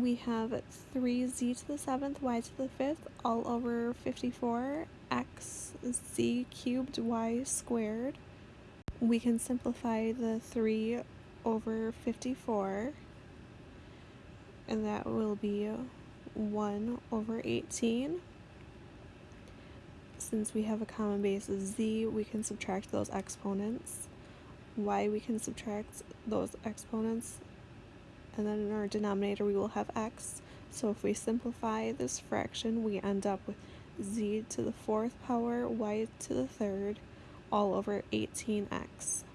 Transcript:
we have 3z to the 7th, y to the 5th, all over 54, x z cubed y squared. We can simplify the 3 over 54, and that will be 1 over 18. Since we have a common base of z, we can subtract those exponents. y, we can subtract those exponents and then in our denominator we will have x. So if we simplify this fraction, we end up with z to the fourth power y to the third all over 18x.